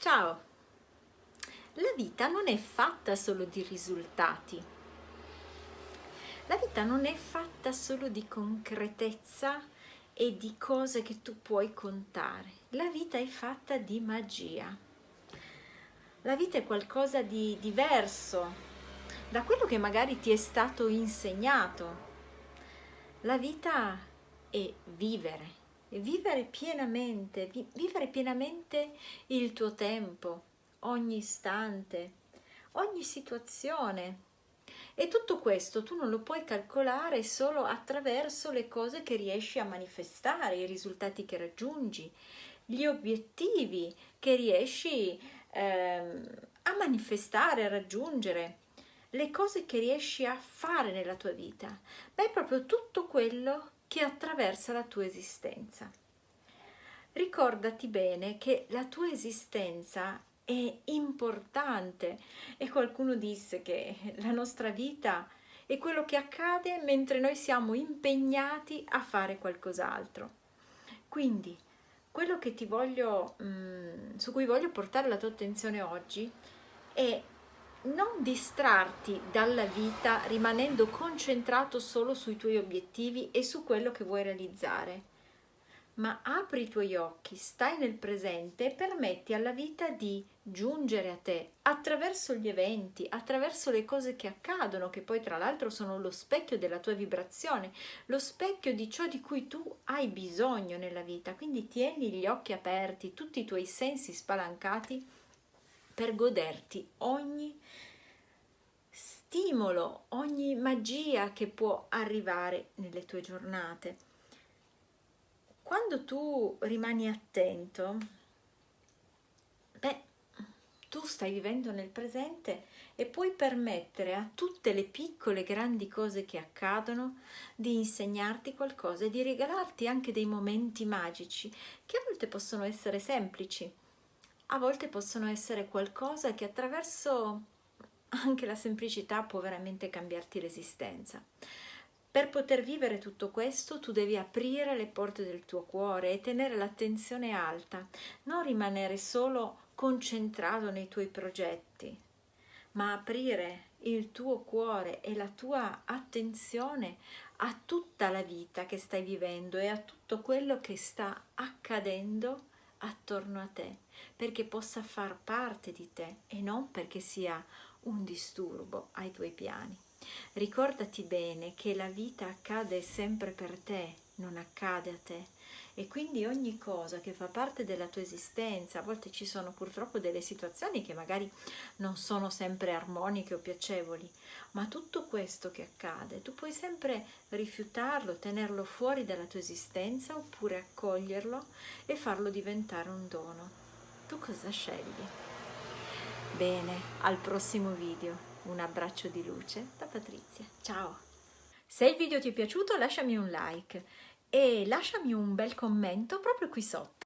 Ciao! La vita non è fatta solo di risultati. La vita non è fatta solo di concretezza e di cose che tu puoi contare. La vita è fatta di magia. La vita è qualcosa di diverso da quello che magari ti è stato insegnato. La vita è vivere vivere pienamente, vivere pienamente il tuo tempo, ogni istante, ogni situazione. E tutto questo tu non lo puoi calcolare solo attraverso le cose che riesci a manifestare, i risultati che raggiungi, gli obiettivi che riesci ehm, a manifestare, a raggiungere, le cose che riesci a fare nella tua vita. Ma è proprio tutto quello che attraversa la tua esistenza. Ricordati bene che la tua esistenza è importante e qualcuno disse che la nostra vita è quello che accade mentre noi siamo impegnati a fare qualcos'altro. Quindi quello che ti voglio, mh, mm, su cui voglio portare la tua attenzione oggi è non distrarti dalla vita rimanendo concentrato solo sui tuoi obiettivi e su quello che vuoi realizzare, ma apri i tuoi occhi, stai nel presente e permetti alla vita di giungere a te attraverso gli eventi, attraverso le cose che accadono, che poi tra l'altro sono lo specchio della tua vibrazione, lo specchio di ciò di cui tu hai bisogno nella vita. Quindi tieni gli occhi aperti, tutti i tuoi sensi spalancati per goderti ogni stimolo, ogni magia che può arrivare nelle tue giornate. Quando tu rimani attento, beh, tu stai vivendo nel presente e puoi permettere a tutte le piccole grandi cose che accadono di insegnarti qualcosa e di regalarti anche dei momenti magici che a volte possono essere semplici a volte possono essere qualcosa che attraverso anche la semplicità può veramente cambiarti l'esistenza. Per poter vivere tutto questo tu devi aprire le porte del tuo cuore e tenere l'attenzione alta, non rimanere solo concentrato nei tuoi progetti, ma aprire il tuo cuore e la tua attenzione a tutta la vita che stai vivendo e a tutto quello che sta accadendo attorno a te, perché possa far parte di te e non perché sia un disturbo ai tuoi piani. Ricordati bene che la vita accade sempre per te, non accade a te e quindi ogni cosa che fa parte della tua esistenza, a volte ci sono purtroppo delle situazioni che magari non sono sempre armoniche o piacevoli, ma tutto questo che accade, tu puoi sempre rifiutarlo, tenerlo fuori dalla tua esistenza oppure accoglierlo e farlo diventare un dono. Tu cosa scegli? Bene, al prossimo video. Un abbraccio di luce da Patrizia. Ciao! Se il video ti è piaciuto lasciami un like e lasciami un bel commento proprio qui sotto.